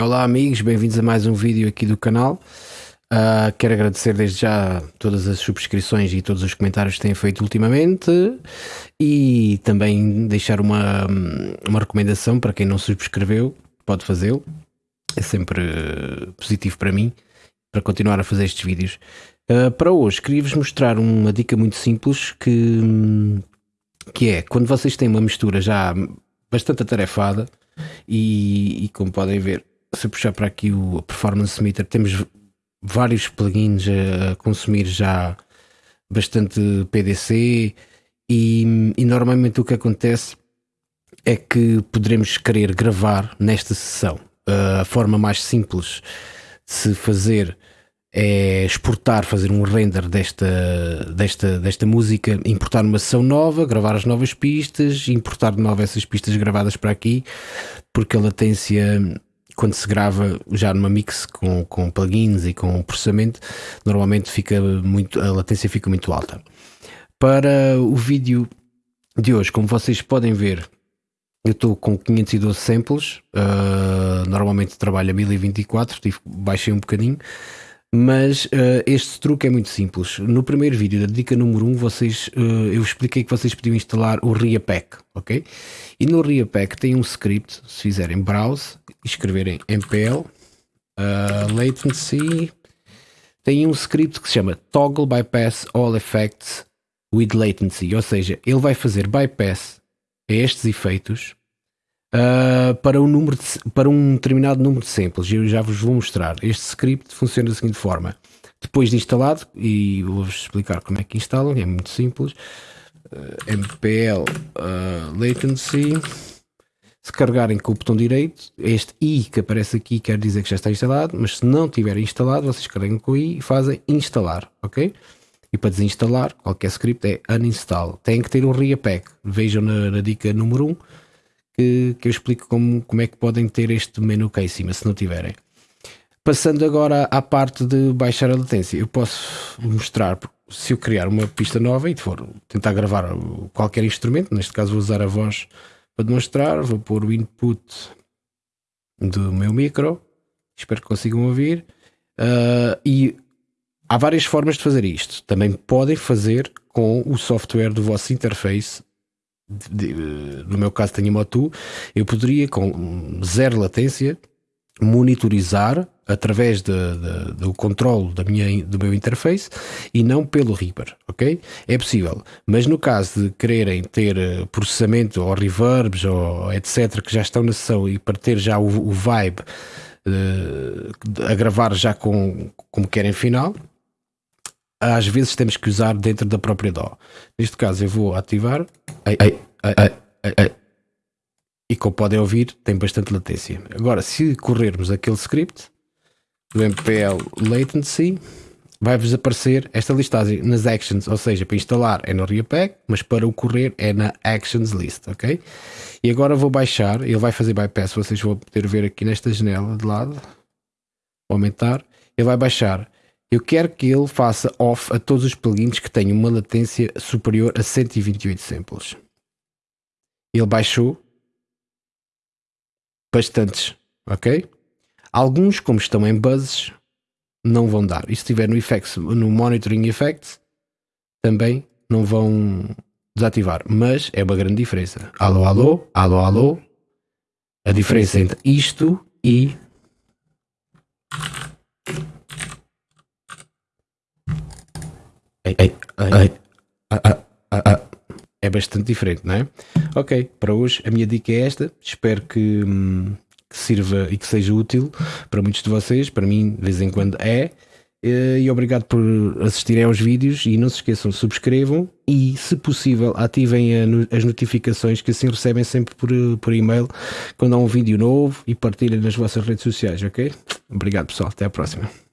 Olá amigos, bem-vindos a mais um vídeo aqui do canal. Uh, quero agradecer desde já todas as subscrições e todos os comentários que têm feito ultimamente e também deixar uma, uma recomendação para quem não subscreveu, pode fazê-lo. É sempre positivo para mim, para continuar a fazer estes vídeos. Uh, para hoje, queria-vos mostrar uma dica muito simples que, que é, quando vocês têm uma mistura já bastante atarefada e, e como podem ver, se puxar para aqui o Performance Meter, temos vários plugins a consumir já bastante PDC e, e, normalmente o que acontece é que poderemos querer gravar nesta sessão. A forma mais simples de se fazer é exportar, fazer um render desta, desta, desta música, importar uma sessão nova, gravar as novas pistas, importar de novo essas pistas gravadas para aqui, porque a latência quando se grava já numa mix com, com plugins e com processamento, normalmente fica muito, a latência fica muito alta. Para o vídeo de hoje, como vocês podem ver, eu estou com 512 samples, uh, normalmente trabalho a 1024, tive, baixei um bocadinho, mas uh, este truque é muito simples. No primeiro vídeo da dica número 1, vocês, uh, eu expliquei que vocês podiam instalar o RiaPack, ok? E no RiaPack tem um script, se fizerem browse escreverem mpl uh, latency, tem um script que se chama toggle bypass all effects with latency, ou seja, ele vai fazer bypass a estes efeitos uh, para, um número de, para um determinado número de samples. Eu já vos vou mostrar. Este script funciona da seguinte forma. Depois de instalado, e vou-vos explicar como é que instalam, é muito simples. Uh, mpl uh, latency. Se carregarem com o botão direito, este i que aparece aqui quer dizer que já está instalado, mas se não tiver instalado, vocês carregam com o i e fazem instalar, ok? E para desinstalar qualquer script é uninstall. Tem que ter um reapack. Vejam na, na dica número 1 que, que eu explico como, como é que podem ter este menu cá em cima, se não tiverem. Passando agora à parte de baixar a latência, eu posso mostrar se eu criar uma pista nova e for tentar gravar qualquer instrumento, neste caso vou usar a voz para demonstrar, vou pôr o input do meu micro, espero que consigam ouvir, uh, e há várias formas de fazer isto. Também podem fazer com o software do vosso interface de, no meu caso tenho Motu, eu poderia com zero latência monitorizar através de, de, do controle da minha, do meu interface e não pelo Reaper, ok? É possível, mas no caso de quererem ter eh, processamento ou reverbs ou etc que já estão na sessão e para ter já o, o vibe uh, a gravar já com como querem final, às vezes temos que usar dentro da própria DAW. Neste caso eu vou ativar ai, ai, ai, e como podem ouvir tem bastante latência. Agora se corrermos aquele script do MPL latency vai-vos aparecer esta listagem nas actions, ou seja, para instalar é no ReaPack, mas para o correr é na actions list, ok? E agora vou baixar, ele vai fazer bypass, vocês vão poder ver aqui nesta janela de lado, vou aumentar, ele vai baixar eu quero que ele faça off a todos os plugins que tenham uma latência superior a 128 samples. Ele baixou bastantes, ok? Alguns, como estão em buzzes, não vão dar. E se estiver no effects, no monitoring effects, também não vão desativar. Mas é uma grande diferença. Alô, alô, alô, alô. A diferença entre isto e é bastante diferente, não é? Ok, para hoje a minha dica é esta. Espero que, hum, que sirva e que seja útil para muitos de vocês. Para mim, de vez em quando é. Eh, e obrigado por assistirem aos vídeos e não se esqueçam, subscrevam e, se possível, ativem as notificações que assim recebem sempre por, por e-mail quando há um vídeo novo e partilhem nas vossas redes sociais, ok? Obrigado pessoal, até à próxima.